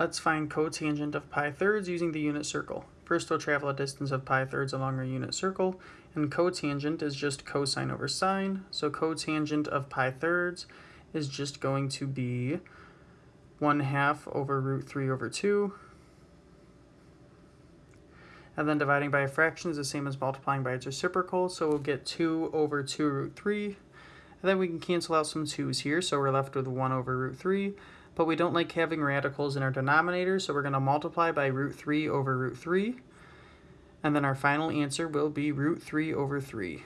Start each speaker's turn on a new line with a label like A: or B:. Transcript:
A: Let's find cotangent of pi thirds using the unit circle. First we'll travel a distance of pi thirds along our unit circle, and cotangent is just cosine over sine, so cotangent of pi thirds is just going to be 1 half over root 3 over 2, and then dividing by a fraction is the same as multiplying by its reciprocal, so we'll get 2 over 2 root 3, and then we can cancel out some 2's here, so we're left with 1 over root 3, but we don't like having radicals in our denominator, so we're going to multiply by root 3 over root 3. And then our final answer will be root 3 over 3.